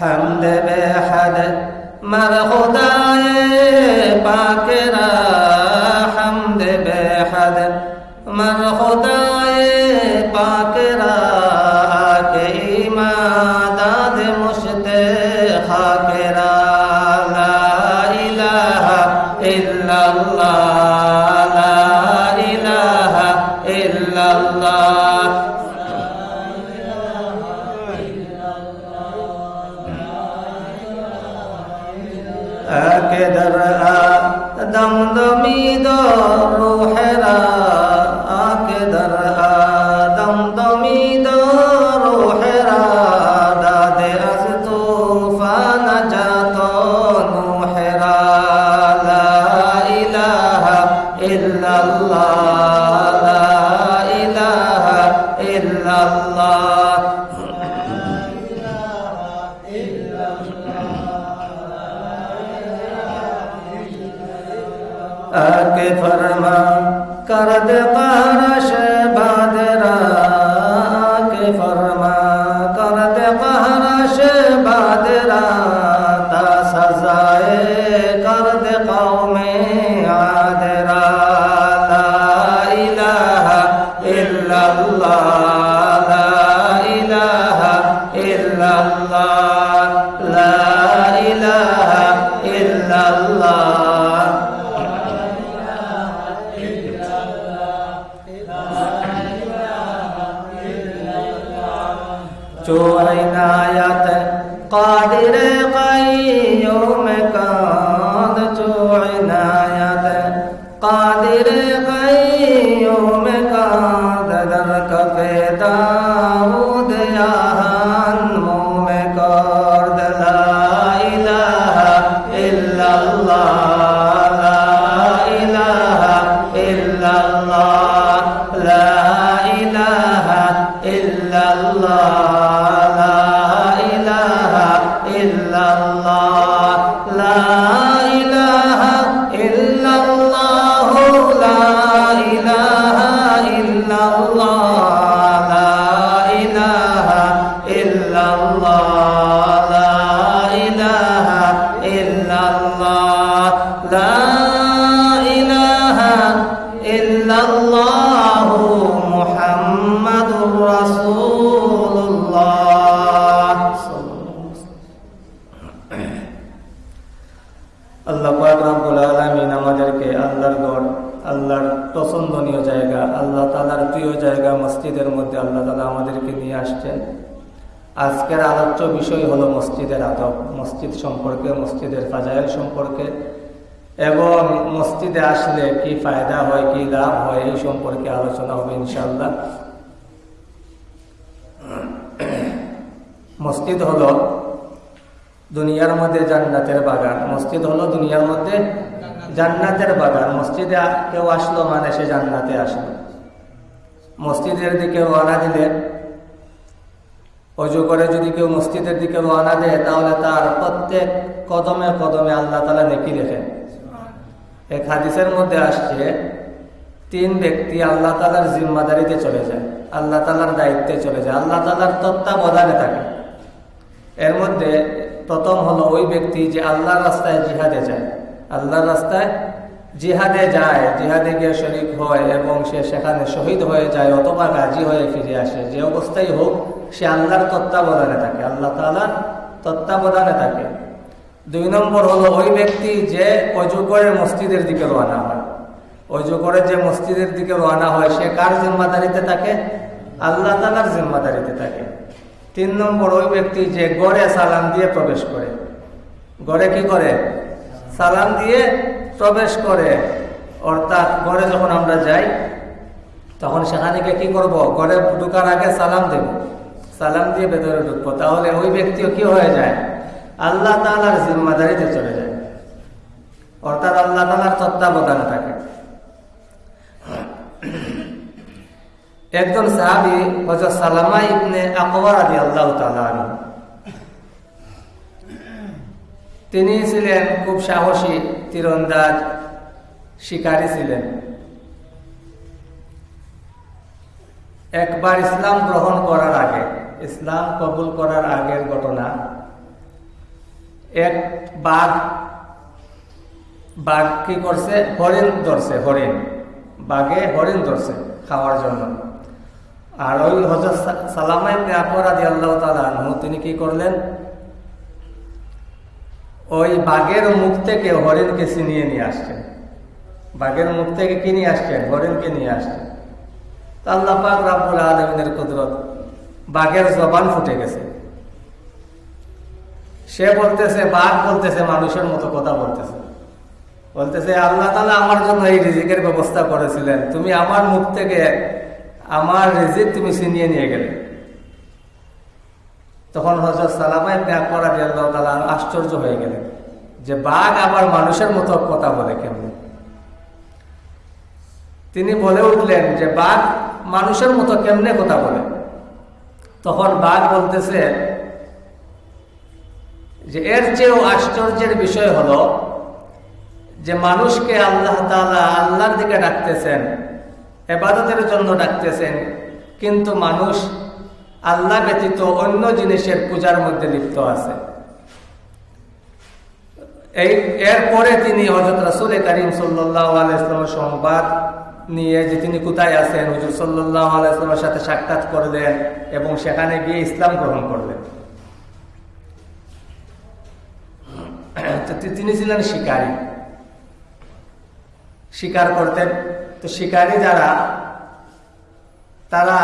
حمد بے حد مر خدائے پاک را حمد بے حد مر خدائے پاک را جو ہے نایت قادر قیوم Allah মসজিদ সম্পর্কে, মসজিদের ফাজাইল সম্পর্কে, এবং মসজিদে আসলে কি ফায়দা হয়, কি লাভ হয়, এই সম্পর্কে আলোচনা হবে ইনশাল্লাহ মসজিদ হলো দুনিয়ার মধ্যে জান্নাতের বাগান। মসজিদ হলো দুনিয়ার মধ্যে জান্নাতের বাগান। মসজিদে কেউ আসলো মানে সে জান্নাতে আসলো। মসজিদের দিকে রওনা দিলে অজু করে যদি কেউ মসজিদের দিকে রওনা দেয়, তাহলে তার প্রত্যেক কদমে কদমে আল্লাহ তালা নেকি রেখেন এক হাদিসের মধ্যে আসছে, তিন ব্যক্তি আল্লাহ তালার জিম্মাদারিতে চলে যায়, আল্লাহ তালার দায়িত্বে চলে যায়, আল্লাহ তালার তত্ত্বাবধানে থাকে। এর মধ্যে প্রথম হলো ওই ব্যক্তি যে আল্লাহর রাস্তায় জিহাদে যায়। আল্লাহর রাস্তায় জিহাদে যায়, জিহাদে গিয়ে শরিক হয় এবং সে সেখানে শহীদ হয়ে যায় অথবা গাজী হয়ে ফিরে আসে, যে অবস্থায় হোক সে আল্লাহর তত্ত্বাবধানে থাকে, আল্লাহ তালার তত্ত্বাবধানে থাকে। দুই নম্বর হলো ওই ব্যক্তি যে অজু করে মসজিদের দিকে রওনা হয়। অজু করে যে মসজিদের দিকে রওনা হয়, সে কার জিম্মাদারিতে থাকে? আল্লাহ তালার জিম্মাদারিতে থাকে। তিন নম্বর, ওই ব্যক্তি যে গড়ে সালাম দিয়ে প্রবেশ করে। গড়ে কি করে? সালাম দিয়ে প্রবেশ করে। অর্থাৎ গড়ে যখন আমরা যাই, তখন সেখানে কি করব? গড়ে ঢুকার আগে সালাম দেব। সালাম দিয়ে ভেতরে ঢুকবো, তাহলে ওই ব্যক্তিও কি হয়ে যায়? আল্লাহ তালার জিম্মাদারিতে চলে যায়। অর্থাৎ আল্লাহ তালার তত্ত্বাবধানে থাকে। একজন সাহাবি হজরত সালামা ইবনে আকবর আদি আল্লাহ তালান তিনি ছিলেন খুব সাহসী, তীরন্দাজ, শিকারী ছিলেন। একবার ইসলাম গ্রহণ করার আগে ইসলাম কবুল করার আগের ঘটনা। এক বাঘ বাঘ কি করছে? হরিণ ধরছে, হরিণ। বাঘে হরিণ ধরছে খাওয়ার জন্য। আর ওই হজরত সালামাই আকবরাদি আল্লাহ তালু তিনি কি করলেন? ওই বাঘের মুখ থেকে হরিণকে ছিনিয়ে নিয়ে আসছেন। বাঘের মুখ থেকে কি নিয়ে আসছেন? হরিণকে নিয়ে আসছেন। আল্লাহ পাক রাব্বুল আলমিনের কুদরত বাঘের জবান ফুটে গেছে। সে বলতেছে, বাঘ বলতেছে, মানুষের মতো কথা বলতেছে। বলতেছে, আল্লাহ তালা আমার জন্য এই রিজিকের ব্যবস্থা করেছিলেন। তুমি আমার মুখ থেকে আমার রিজিক তুমি ছিনিয়ে নিয়ে গেলে। তখন হজরত সালামাই আকবর আদি আল্লাহ তালা আশ্চর্য হয়ে গেলেন যে বাঘ আবার মানুষের মতো কথা বলে কেমন? তিনি বলে উঠলেন যে বাঘ মানুষের মতো কেমনে কথা বলে? তখন বাঘ বলতেছে যে এর চেয়েও আশ্চর্যের বিষয় হলো যে মানুষকে আল্লাহ তালা আল্লাহর দিকে ডাকতেছেন, এবাদতের জন্য ডাকতেছেন, কিন্তু মানুষ আল্লাহ ব্যতীত অন্য জিনিসের পূজার মধ্যে লিপ্ত আছে। এই এরপরে তিনি হজরত রাসুল করিম সাল্লাহ আলাইসলামের সংবাদ নিয়ে যে তিনি কোথায় আছেন, হুজুর সাল্লাহ আলাইসলামের সাথে সাক্ষাৎ করলেন এবং সেখানে গিয়ে ইসলাম গ্রহণ করলেন। তিনি ছিলেন শিকারী। শিকার করতেন। তো শিকারী যারা, তারা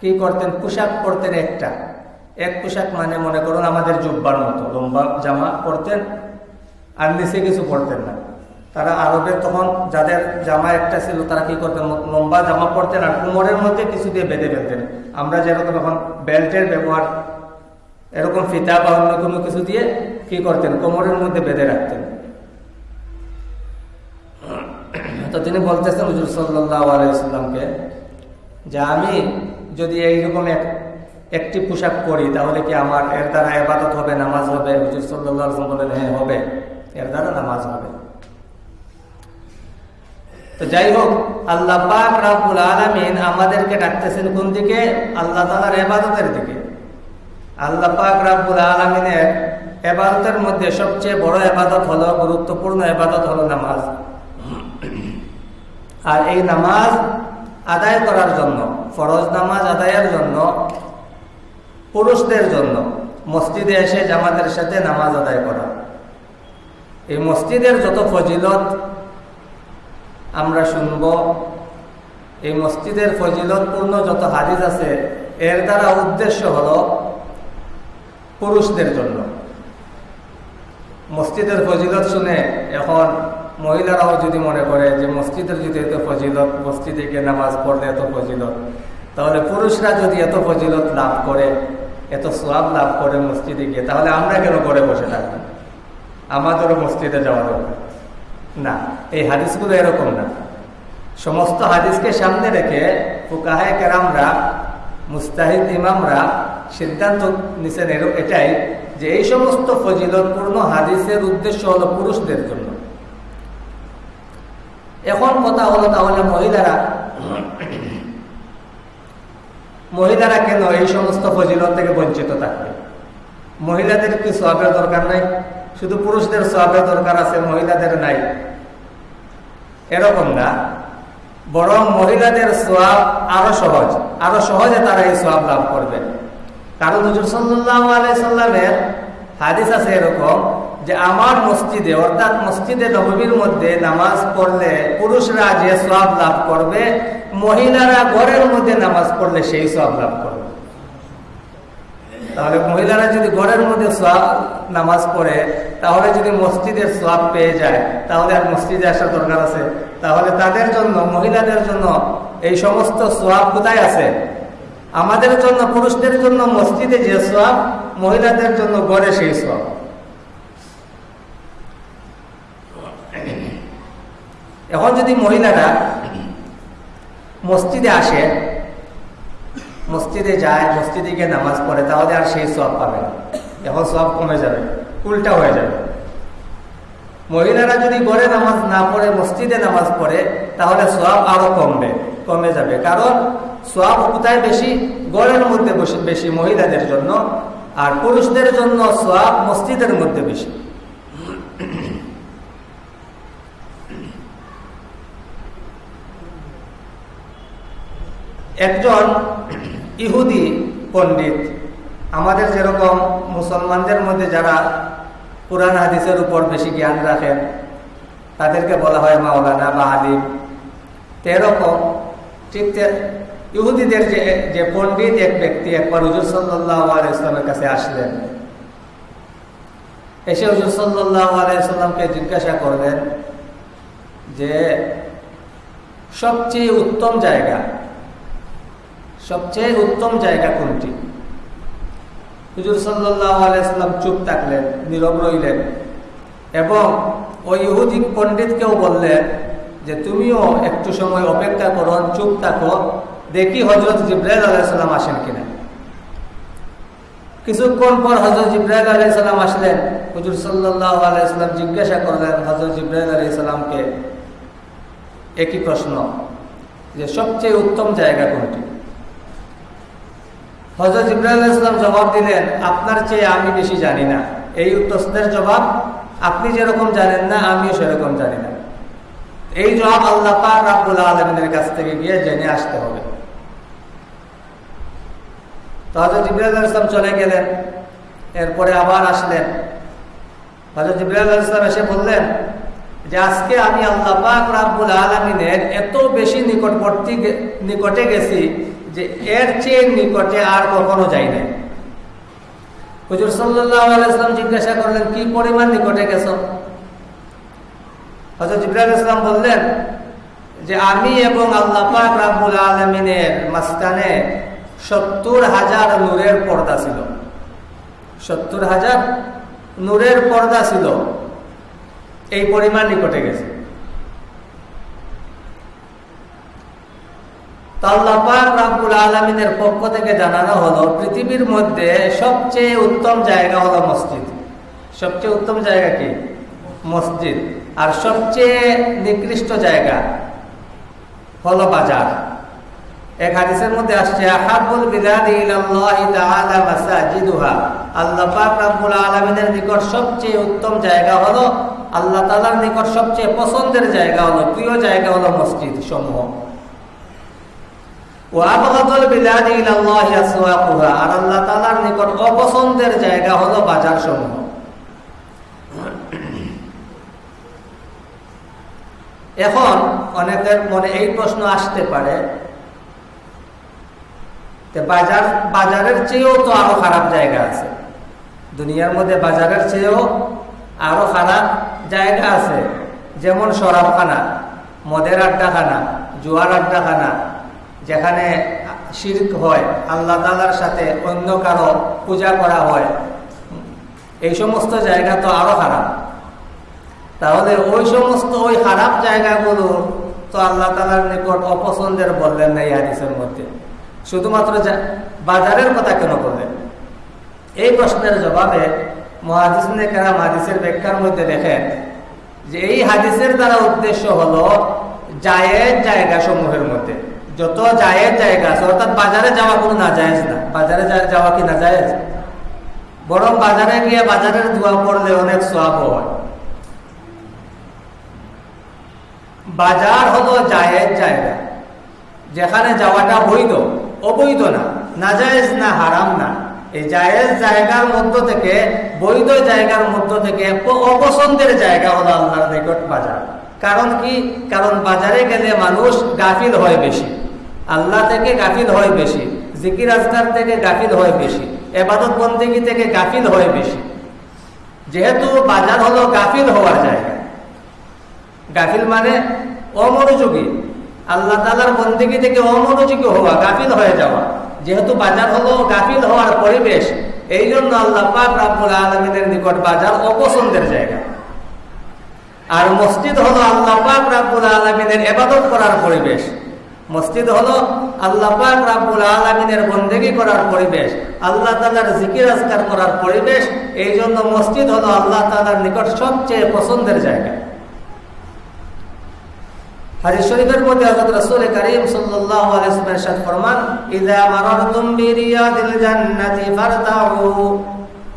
কি করতেন? পোশাক পরতেন একটা। এক পোশাক মানে মনে করুন আমাদের জুব্বার মতো। লম্বা জামা পরতেন আর নিচে কিছু পরতেন না। তারা আরবের তখন যাদের জামা একটা ছিল, তারা কি করতেন লম্বা জামা পরতেন আর কোমরের মধ্যে কিছু দিয়ে বেঁধে ফেলতেন। আমরা যেরকম এখন বেল্টের ব্যবহার, এরকম ফিতা বা অন্য কোনো কিছু দিয়ে কি করতেন? কোমরের মধ্যে বেঁধে রাখতেন। তো তিনি বলতেছেন হুজুর সাল্লাহ আলাইসাল্লামকে যে আমি যদি এইরকম এক, একটি পোশাক পরি, তাহলে কি আমার, এর দ্বারা এবাদত হবে, নামাজ হবে? হুজুর সাল্লাহ বলেন হ্যাঁ হবে। এর দ্বারা নামাজ হবে। তো যাই হোক, আল্লাহ পাক রাবুল আলমিন আমাদেরকে ডাকতেছেন কোন দিকে? আল্লাহ তালার এবাদতের দিকে। আল্লাহ পাক রাবুল আলমিনের এবাদতের মধ্যে সবচেয়ে বড় এবাদত হলো, গুরুত্বপূর্ণ এবাদত হলো নামাজ। আর এই নামাজ আদায় করার জন্য, ফরজ নামাজ আদায়ের জন্য, পুরুষদের জন্য মসজিদে এসে জামাতের সাথে নামাজ আদায় করা। এই মসজিদের যত ফজিলত আমরা শুনব। এই মসজিদের ফজিলতপূর্ণ যত হাদিস আছে, এর দ্বারা উদ্দেশ্য হল পুরুষদের জন্য। মসজিদের ফজিলত শুনে এখন মহিলারাও যদি মনে করে যে মসজিদের যদি এত ফজিলত, মসজিদে গিয়ে নামাজ পড়লে এত ফজিলত, তাহলে পুরুষরা যদি এত ফজিলত লাভ করে, এত সোয়াব লাভ করে মসজিদে গিয়ে, তাহলে আমরা কেন করে বসে থাকি? আমাদেরও মসজিদে যাওয়া দরকার। না, এই হাদিসগুলো এরকম না। সমস্ত হাদিসকে সামনে রেখে ফুকাহে কেরামরা, মুস্তাহিদ ইমামরা সিদ্ধান্ত নিছেন এটাই যে এই সমস্ত ফজিলতপূর্ণ হাদিসের উদ্দেশ্য হলো পুরুষদের জন্য। এখন কথা হলো তাহলে মহিলারা মহিলারা কেন এই সমস্ত ফজিলত থেকে বঞ্চিত থাকবে? মহিলাদের কি সবের দরকার নাই? শুধু পুরুষদের সবের দরকার আছে, মহিলাদের নাই। এরকম না। বরং মহিলাদের সোয়াব আরও সহজ। আরও সহজে তারা এই সোয়াব লাভ করবে। কারণ হুজুর সাল্লাহ আলাইসাল্লামের হাদিস আছে এরকম যে, আমার মসজিদে, অর্থাৎ মসজিদে নবীর মধ্যে নামাজ পড়লে পুরুষরা যে সব লাভ করবে, মহিলারা ঘরের মধ্যে নামাজ পড়লে সেই সব লাভ করবে। তাহলে মহিলারা যদি ঘরের মধ্যে সব নামাজ পড়ে, তাহলে যদি মসজিদের সব পেয়ে যায়, তাহলে আর মসজিদে আসার দরকার আছে। তাহলে তাদের জন্য, মহিলাদের জন্য এই সমস্ত সোয়াব কোথায় আছে? আমাদের জন্য, পুরুষদের জন্য মসজিদে যে সোয়াব মহিলাদের জন্য গড়ে সেই সোয়াব এখন যদি মহিলারা মসজিদে আসে মসজিদে যায়, মসজিদে গিয়ে নামাজ পড়ে, তাহলে আর সেই সব পাবে না। এখন সব কমে যাবে, উল্টা হয়ে যাবে। মহিলারা যদি গড়ে নামাজ না পড়ে, মসজিদে নামাজ পড়ে, তাহলে সব আরও কমবে, কমে যাবে। কারণ সব কোথায় বেশি? গড়ের মধ্যে বেশি মহিলাদের জন্য, আর পুরুষদের জন্য সোয়াব মসজিদের মধ্যে বেশি। একজন ইহুদি পণ্ডিত। আমাদের যেরকম মুসলমানদের মধ্যে যারা কোরআন হাদিসের উপর বেশি জ্ঞান রাখেন, তাদেরকে বলা হয় মাওলানা বা আলিম। এরকম ঠিক ইহুদিদের যে যে পণ্ডিত এক ব্যক্তি একবার হুজুর সাল্লাহ ইসলামের কাছে আসলেন। এসে হুজুর সাল্লাহ আলাইসাল্লামকে জিজ্ঞাসা করলেন যে, সবচেয়ে উত্তম জায়গা সবচেয়ে উত্তম জায়গা কোনটি? হুজুর আলাইসাল্লাম চুপ থাকলেন, নীরব রইলেন এবং ওই ইহুদি পণ্ডিতকেও বললেন যে, তুমিও একটু সময় অপেক্ষা করো, চুপ থাকো, দেখি হজরত জিব্রাইল আলাইসাল্লাম আসেন কিনা। কিছুক্ষণ পর হজরত জিব্রাইল আলাইসাল্লাম আসলেন, হুজুর সাল্লাহ আলাইসাল্লাম জিজ্ঞাসা করলেন হজরত জিব্রাইল আলাইসাল্লামকে একই প্রশ্ন? যে, সবচেয়ে উত্তম জায়গা কোনটি? হজরত ইব্রাহিম ইসলাম জবাব দিলেন, আপনার চেয়ে আমি বেশি জানি না। এই প্রশ্নের জবাব, আপনি যেরকম জানেন না, আমিও সেরকম জানি না। এই জবাব আল্লাহ পাক আলমিনের কাছ থেকে গিয়ে জেনে আসতে হবে। তো হজরত ইব্রাহিম ইসলাম চলে গেলেন, এরপরে আবার আসলেন। হজরত ইব্রাহিম ইসলাম এসে বললেন যে, আজকে আমি আল্লাহ পাক রাব্বুল আলমিনের এত বেশি নিকটবর্তী নিকটে গেছি যে এর চেয়ে নিকটে আর কখনো যাই নাই। হুজুর সাল্লাম জিজ্ঞাসা করলেন, কি পরিমাণ নিকটে গেছ? হজরত ইব্রাহিম ইসলাম বললেন যে, আমি এবং আল্লাহ পাক রাব্বুল আলমিনের মাঝখানে সত্তর হাজার নূরের পর্দা ছিল। সত্তর হাজার নূরের পর্দা ছিল। এই পরিমাণ নিকটে গেছে। আলমিনের পক্ষ থেকে জানানো হলো, পৃথিবীর মধ্যে সবচেয়ে উত্তম জায়গা হলো মসজিদ। সবচেয়ে উত্তম জায়গা কি? মসজিদ। আর সবচেয়ে নিকৃষ্ট জায়গা হলো বাজার। এক হাদিসের মধ্যে আসছে, আহাবুল বিলাদি ইলাল্লাহি তাআলা মাসাজিদুহা। আল্লাহ পাক রব্বুল আলামিনের নিকট সবচেয়ে উত্তম জায়গা হলো, আল্লাহ তাআলার নিকট সবচেয়ে পছন্দের জায়গা হলো, প্রিয় জায়গা হলো মসজিদ সমূহ। আর আল্লাহ তালার নিকট অপছন্দের জায়গা হলো বাজার সমূহ এখন অনেকের মনে এই প্রশ্ন আসতে পারে বাজার, বাজারের চেয়েও তো আরও খারাপ জায়গা আছে। দুনিয়ার মধ্যে বাজারের চেয়েও আরও খারাপ জায়গা আছে। যেমন শরাবখানা, মদের আড্ডাখানা, জুয়ার আড্ডাখানা যেখানে শির্ক হয়, আল্লাহ তালার সাথে অন্য কারও পূজা করা হয়। এই সমস্ত জায়গা তো আরও খারাপ তাহলে ওই সমস্ত ওই খারাপ জায়গাগুলো তো আল্লাহ তালার নিকট অপছন্দের বললেন না হাদিসের মধ্যে। শুধুমাত্র বাজারের কথা কেন বললেন? এই প্রশ্নের জবাবে মহাদিসনে কেনা হাদিসের ব্যাখ্যার মধ্যে দেখেন যে এই হাদিসের দ্বারা উদ্দেশ্য হলো জায়ের জায়গা সমূহের মধ্যে। যত জায়ের জায়গা আছে, অর্থাৎ বাজারে যাওয়া কোনো না জায়েজ না। বাজারে যাওয়া কি না জায়েজ বরং বাজারে গিয়ে বাজারের দোয়া পড়লে অনেক সব হয়। বাজার হলো জায়েজ জায়গা। যেখানে যাওয়াটা বৈধ, অবৈধ না। না জায়েজ না, হারাম না। এই জায়েজ জায়গার মধ্য থেকে, বৈধ জায়গার মধ্য থেকে অপছন্দের জায়গা হলো আল্লাহর নিকট বাজার। কারণ কি? কারণ বাজারে গেলে মানুষ গাফিল হয় বেশি। আল্লাহ থেকে গাফিল হয় বেশি, জিকির আজকার থেকে গাফিল হয় বেশি, এবাদত বন্দিগি থেকে গাফিল হয় বেশি। যেহেতু বাজার হলো গাফিল হওয়ার জায়গা। গাফিল মানে অমনোযোগী। আল্লাহ তালার বন্দিগি থেকে অমনোযোগী হওয়া, গাফিল হয়ে যাওয়া। যেহেতু বাজার হলো গাফিল হওয়ার পরিবেশ এই জন্য আল্লাহ রাবুল আলমিনের নিকট বাজার অপছন্দের জায়গা। আর মসজিদ হলো আল্লাহ রাবুল আলমিনের এবাদত করার পরিবেশ। মসজিদ হলো আল্লাহ পাক রাব্বুল আলমিনের বন্দেগি করার পরিবেশ আল্লাহ তালার জিকির আজকার করার পরিবেশ এই জন্য মসজিদ হলো আল্লাহ তালার নিকট সবচেয়ে পছন্দের জায়গা হাদিস শরীফের মধ্যে হযরত রাসূল করিম সাল্লাল্লাহু আলাইহি ওয়াসাল্লাম ইরশাদ ফরমান ইযা মারারতুম বিরিয়াদিল জান্নাতি ফারতাউ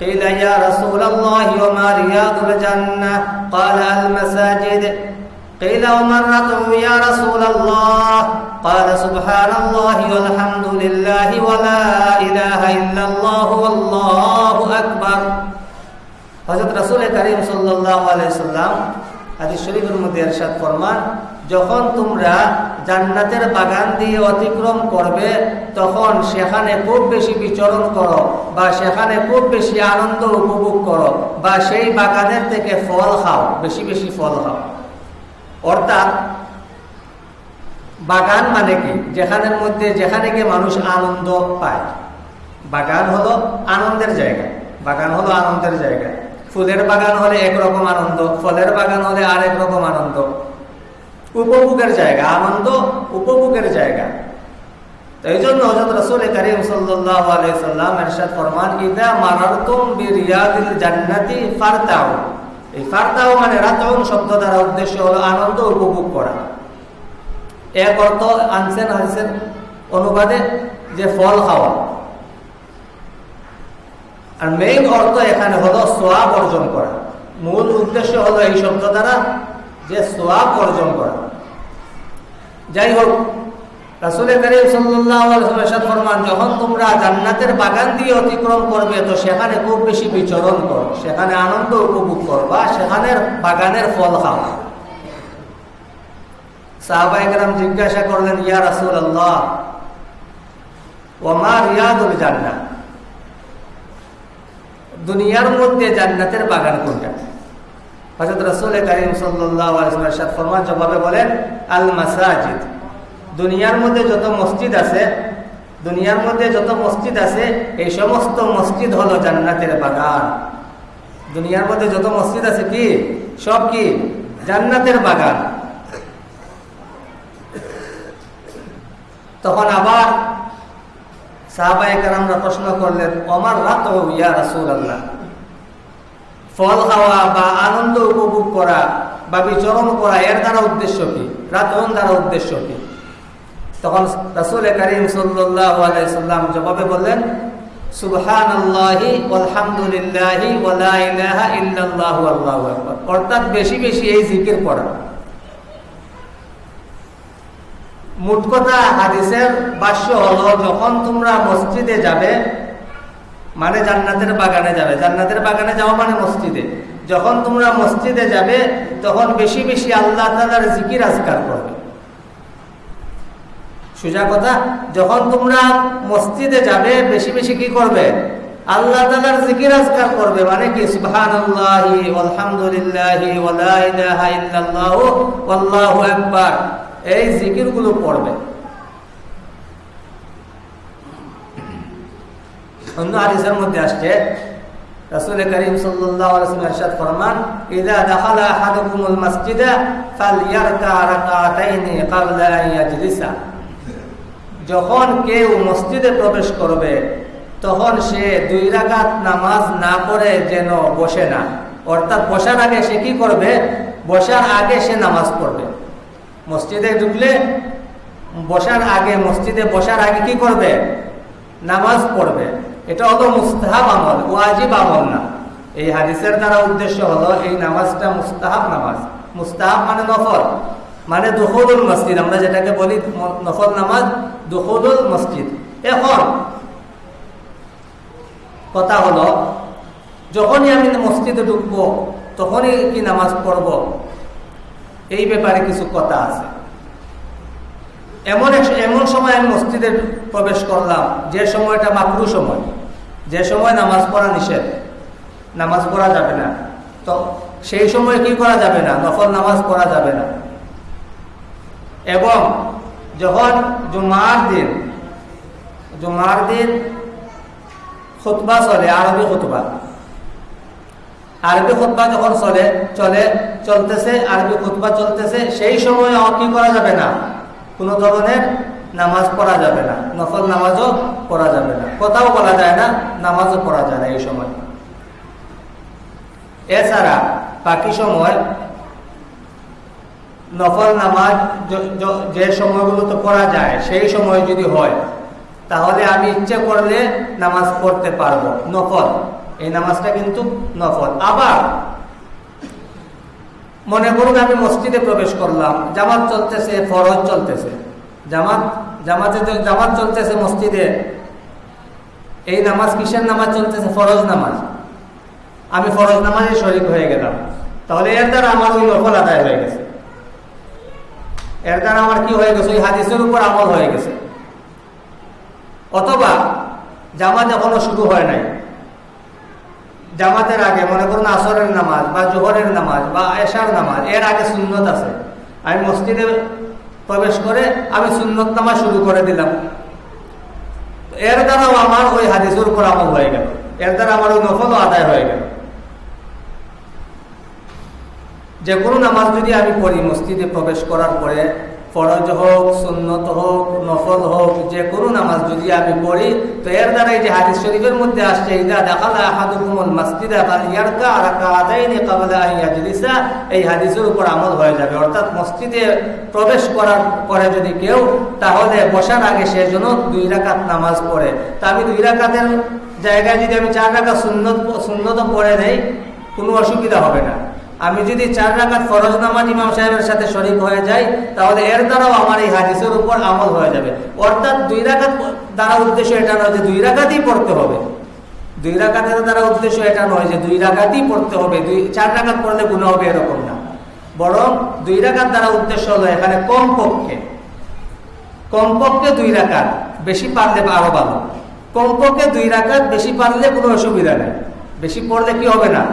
قيل يا رسول الله وما رياض الجنة قال المساجد قيل وما الرتع يا رسول الله قال سبحان الله والحمد لله ولا إله إلا الله والله أكبر হযরত রাসূল করিম সাল্লাল্লাহু আলাইহি সাল্লাম হাদিস শরীফের মধ্যে ইরশাদ ফরমান যখন তোমরা জান্নাতের বাগান দিয়ে অতিক্রম করবে তখন সেখানে খুব বেশি বিচরণ করো বা সেখানে খুব বেশি আনন্দ উপভোগ করো বা সেই বাগানের থেকে ফল খাও বেশি বেশি ফল খাও অর্থাৎ বাগান মানে কি? যেখানের মধ্যে, যেখানে গিয়ে মানুষ আনন্দ পায়। বাগান হলো আনন্দের জায়গা। বাগান হলো আনন্দের জায়গা। ফুলের বাগান হলে একরকম আনন্দ, ফলের বাগান হলে আরেক রকম আনন্দ। উপভোগের জায়গা, আনন্দ উপভোগের জায়গা। এই জন্য হজরত রসুল করিম সাল্লাম এরশাদ ফরমান, ইদা মারারতুম বিরিয়াদিল জান্নাতি ফারতাও এই ফারতাও মানে রাতাউন শব্দ দ্বারা উদ্দেশ্য হলো আনন্দ উপভোগ করা। এক অর্থ আনছেন হাদিসের অনুবাদে যে ফল খাওয়া। আর মেইন অর্থ এখানে হলো সোয়াব অর্জন করা। মূল উদ্দেশ্য হলো এই শব্দ দ্বারা যে সোয়াব অর্জন করা। যাই হোক রাসুল করিম সাল্লাহ ফরমান, যখন তোমরা জান্নাতের বাগান দিয়ে অতিক্রম করবে, তো সেখানে খুব বেশি বিচরণ করো। সেখানে আনন্দ উপভোগ করবা, সেখানের বাগানের ফল খাও সাহবাইকরাম জিজ্ঞাসা করলেন, ইয়া রাসুল আল্লাহ ওমা রিয়াদুল জান্নাত দুনিয়ার মধ্যে জান্নাতের বাগান কোনটা? হজরত রসুল করিম সাল্লাহ ফরমান জবাবে বলেন, আল মাসাজিদ। দুনিয়ার মধ্যে যত মসজিদ আছে, দুনিয়ার মধ্যে যত মসজিদ আছে, এই সমস্ত মসজিদ হলো জান্নাতের বাগান। দুনিয়ার মধ্যে যত মসজিদ আছে কি? সব কি? জান্নাতের বাগান। তখন আবার সাহাবাহিকার প্রশ্ন করলেন অমার রাত ইয়া রাসুল আল্লাহ ফল খাওয়া বা আনন্দ উপভোগ করা বা বিচরণ করা এর দ্বারা উদ্দেশ্য কি? রাতন দ্বারা উদ্দেশ্য কি? তখন রাসুল করিম সাল্লাম জবাবে বললেন সুবহান আল্লাহি আলহামদুলিল্লাহি অর্থাৎ বেশি বেশি এই জিকির পড়া। মোট কথা হাদিসের বাস্য হলো, যখন তোমরা মসজিদে যাবে মানে জান্নাতের বাগানে যাবে। জান্নাতের বাগানে যাওয়া মানে মসজিদে। যখন তোমরা মসজিদে যাবে, তখন বেশি বেশি আল্লাহ তালার জিকির আজকার করবে। সোজা কথা, যখন তোমরা মসজিদে যাবে, বেশি বেশি কি করবে? আল্লাহ তালার জিকির আজকার করবে। মানে কি? সুবহান এই জিকিরগুলো পড়বে। অন্য হাদিসের মধ্যে আসছে করিম যখন কেউ মসজিদে প্রবেশ করবে, তখন সে দুই নামাজ না পড়ে যেন বসে না। অর্থাৎ বসার আগে সে কি করবে? বসার আগে সে নামাজ পড়বে। মসজিদে ঢুকলে বসার আগে, মসজিদে বসার আগে কি করবে? নামাজ পড়বে। এটা হলো মুস্তাহাব আমল, ওয়াজিব আমল না। এই হাদিসের দ্বারা উদ্দেশ্য হলো এই নামাজটা মুস্তাহাব নামাজ। মুস্তাহাব মানে নফল মানে দুহুদুল মসজিদ। আমরা যেটাকে বলি নফল নামাজ দুহুদুল মসজিদ। এখন কথা হলো, যখনই আমি মসজিদে ঢুকবো, তখনই কি নামাজ পড়ব? এই ব্যাপারে কিছু কথা আছে। এমন এমন সময় আমি মসজিদে প্রবেশ করলাম, যে সময়টা মাকরু সময়। যে সময় নামাজ পড়া নিষেধ। নামাজ পড়া যাবে না। তো সেই সময় কি করা যাবে না? নফল নামাজ পড়া যাবে না। এবং যখন জুমার দিন জুমার দিন খুতবা চলে, আরবি খুতবা আরবি খুতবা যখন চলে চলে, চলতেছে, আরবি খুতবা চলতেছে, সেই সময় কি করা যাবে না? কোনো ধরনের নামাজ পড়া যাবে না। নফল নামাজও পড়া যাবে না। কথাও বলা যায় না, নামাজও পড়া যায় না এই সময়। এছাড়া বাকি সময় নফল নামাজ য- যে সময়গুলোতে পড়া যায়, সেই সময় যদি হয়, তাহলে আমি ইচ্ছে করলে নামাজ পড়তে পারব, নফল। এই নামাজটা কিন্তু নফল। আবার মনে করুন আমি মসজিদে প্রবেশ করলাম, জামাত চলতেছে, ফরজ চলতেছে। জামাত, জামাতে জামাত চলতেছে মসজিদে, এই নামাজ কিসের নামাজ চলতেছে? ফরজ নামাজ। আমি ফরজ নামাজে শরিক হয়ে গেলাম। তাহলে এর দ্বারা আমার ওই নফল আদায় হয়ে গেছে। এর দ্বারা আমার কি হয়ে গেছে? ওই হাদিসের উপর আমল হয়ে গেছে। অথবা জামাত এখনও শুরু হয় নাই। জামাতের আগে, মনে করুন আসরের নামাজ বা জোহরের নামাজ বা এশার নামাজ, এর আগে সুন্নত আছে। আমি মসজিদে প্রবেশ করে আমি সুন্নত নামাজ শুরু করে দিলাম। এর দ্বারাও আমার ওই হাদিসের উপর আমল হয়ে গেল। এর দ্বারা আমার ওই নফলও আদায় হয়ে গেল। যে কোনো নামাজ যদি আমি পড়ি মসজিদে প্রবেশ করার পরে ফরজ হোক, সুন্নত হোক, নফল হোক, যে কোনো নামাজ যদি আমি পড়ি, তো এর দ্বারা এই যে হাদিস শরীফের মধ্যে আসছে, ইদা দেখালা আহাদুকুমুল মাসজিদা ফালিয়ারকা রাকাতাইনি ক্বাবলা আন ইয়াজলিসা এই হাদিসের উপর আমল হয়ে যাবে। অর্থাৎ মসজিদে প্রবেশ করার পরে যদি কেউ তাহলে বসার আগে সে যেন দুই রাকাত নামাজ পড়ে। তা আমি দুই রাকাতের জায়গায় যদি আমি চার রাকাত সুন্নত সুন্নত পড়ে নেই, কোনো অসুবিধা হবে না। আমি যদি চার রাকাত ফরজ নামাজ ইমাম সাহেবের সাথে শরিক হয়ে যাই, তাহলে এর দ্বারাও আমার এই হাদিসের উপর আমল হয়ে যাবে। অর্থাৎ দুই রাকাত দ্বারা উদ্দেশ্য এটা নয় যে দুই রাকাতই পড়তে হবে। দুই রাকাতের দ্বারা উদ্দেশ্য এটা নয় যে দুই রাকাতই পড়তে হবে। দুই, চার রাকাত পড়লে গুণ হবে এরকম না। বরং দুই রাকাত দ্বারা উদ্দেশ্য হলো এখানে কম পক্ষে কমপক্ষে দুই রাকাত বেশি পারলে আরও ভালো। কমপক্ষে দুই রাকাত বেশি পারলে কোনো অসুবিধা নেই। বেশি পড়লে কি হবে না?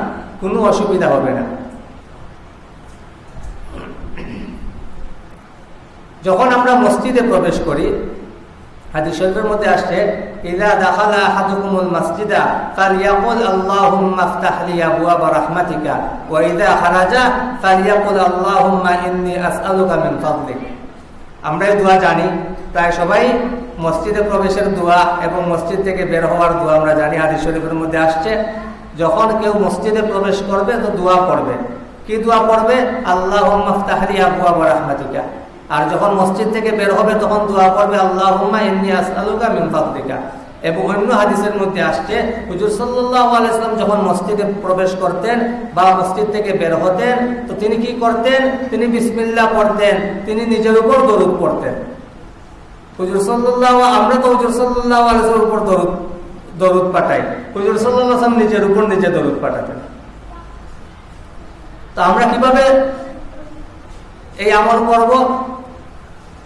কোনো অসুবিধা হবে না। যখন আমরা মসজিদে প্রবেশ করি শরীফের মধ্যে আসছে, ইদা জানি, প্রায় সবাই মসজিদে প্রবেশের দোয়া এবং মসজিদ থেকে বের হওয়ার দোয়া আমরা জানি, হাদিস শরীফের মধ্যে আসছে। যখন কেউ মসজিদে প্রবেশ করবে, তো দোয়া পড়বে। কি দোয়া পড়বে? আল্লাহ মাফতাহলি আবুয়া রাহমাতিকা আর যখন মসজিদ থেকে বের হবে, তখন দোয়া করবে আল্লাহ মিন ফাদলিকা। এবং অন্য হাদিসের মধ্যে আসছে, হুজুর সাল্লাম যখন মসজিদে প্রবেশ করতেন বা মসজিদ থেকে বের হতেন, তো তিনি কি করতেন? তিনি বিসমিল্লাহ পড়তেন, তিনি নিজের উপর দরুদ পড়তেন। হুজুর সাল্লাল্লাহু আমরা তো হুজুর সাল্লাল্লাহু আলাইহি উপর দরুদ দরুদ পাঠাই। হুজুর সাল্লাম নিজের উপর নিজে দরুদ পাঠাতেন। তো আমরা কীভাবে এই আমল করব?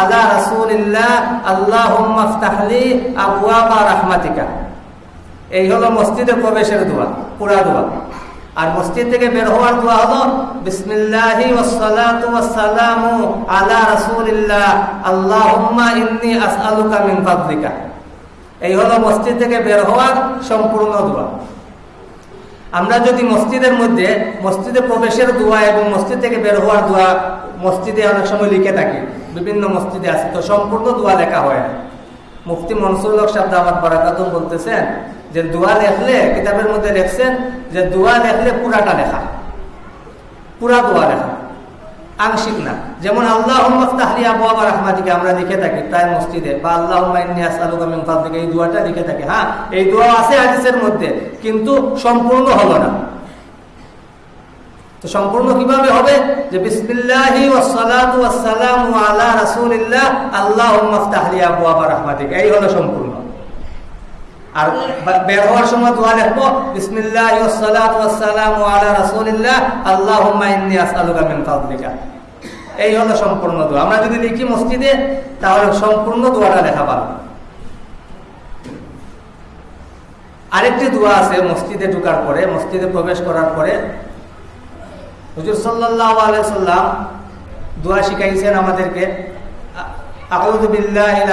আলা এই হলো মসজিদে প্রবেশের দোয়া, পুরা দোয়া। আর মসজিদ থেকে বের হওয়ার দোয়া হলো বিসমিল্লাহি ওয়াসসালাতু ওয়াসসালামু আলা এই হলো মসজিদ থেকে বের হওয়ার সম্পূর্ণ দোয়া। আমরা যদি মসজিদের মধ্যে, মসজিদে প্রবেশের দোয়া এবং মসজিদ থেকে বের হওয়ার দোয়া মসজিদে অনেক সময় লিখে থাকি, বিভিন্ন মসজিদে আছে, তো সম্পূর্ণ দোয়া লেখা হয় না। মুফতি মনসুর সাহেব দামাত বারাকাতুম বলতেছেন যে দোয়া লেখলে, কিতাবের মধ্যে লেখছেন যে দোয়া লেখলে পুরাটা লেখা। পুরা দোয়া লেখা। আংশিক না। যেমন আল্লাহ আমরা লিখে থাকি প্রায় মসজিদে, বা আল্লাহ এই দোয়াটা লিখে থাকি। হ্যাঁ এই দোয়া আছে হাদিসের মধ্যে, কিন্তু সম্পূর্ণ হলো না। তো সম্পূর্ণ কীভাবে হবে? যে বিসমিল্লাহি ওয়াসসালাতু ওয়াসসালামু এই হলো সম্পূর্ণ। আর বের হওয়ার সময় দোয়া লিখব, বিসমিল্লাহি এই হলো সম্পূর্ণ দোয়া। আমরা যদি লিখি মসজিদে, তাহলে সম্পূর্ণ দোয়াটা লেখা পাবো আরেকটি দোয়া আছে মসজিদে ঢুকার পরে, মসজিদে প্রবেশ করার পরে। হুজুর আলাইসাল্লাম দোয়া শিখাইছেন আমাদেরকে আউযু বিল্লাহিল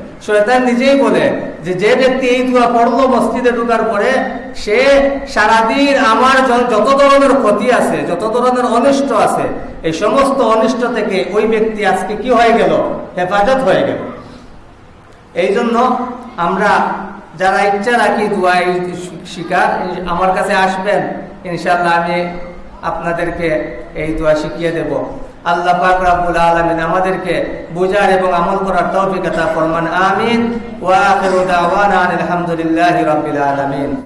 শয়তান নিজেই বলে যে যে ব্যক্তি এই দোয়া পড়ল মসজিদে ঢুকার পরে, সে সারাদিন আমার যত ধরনের ক্ষতি আছে, যত ধরনের অনিষ্ট আছে, এই সমস্ত অনিষ্ট থেকে ওই ব্যক্তি আজকে কি হয়ে গেল? হেফাজত হয়ে গেল। এই জন্য আমরা যারা ইচ্ছা রাখি দোয়া শিকার আমার কাছে আসবেন। ইনশাল্লাহ আমি আপনাদেরকে এই দোয়া শিখিয়ে দেব। আল্লাহ পাক রাব্বুল আলামিন আমাদেরকে বোঝার এবং আমল করার তৌফিক আতা ফরমান, আমিন। ওয়া আলহামদুলিল্লাহি রাব্বিল আলামিন।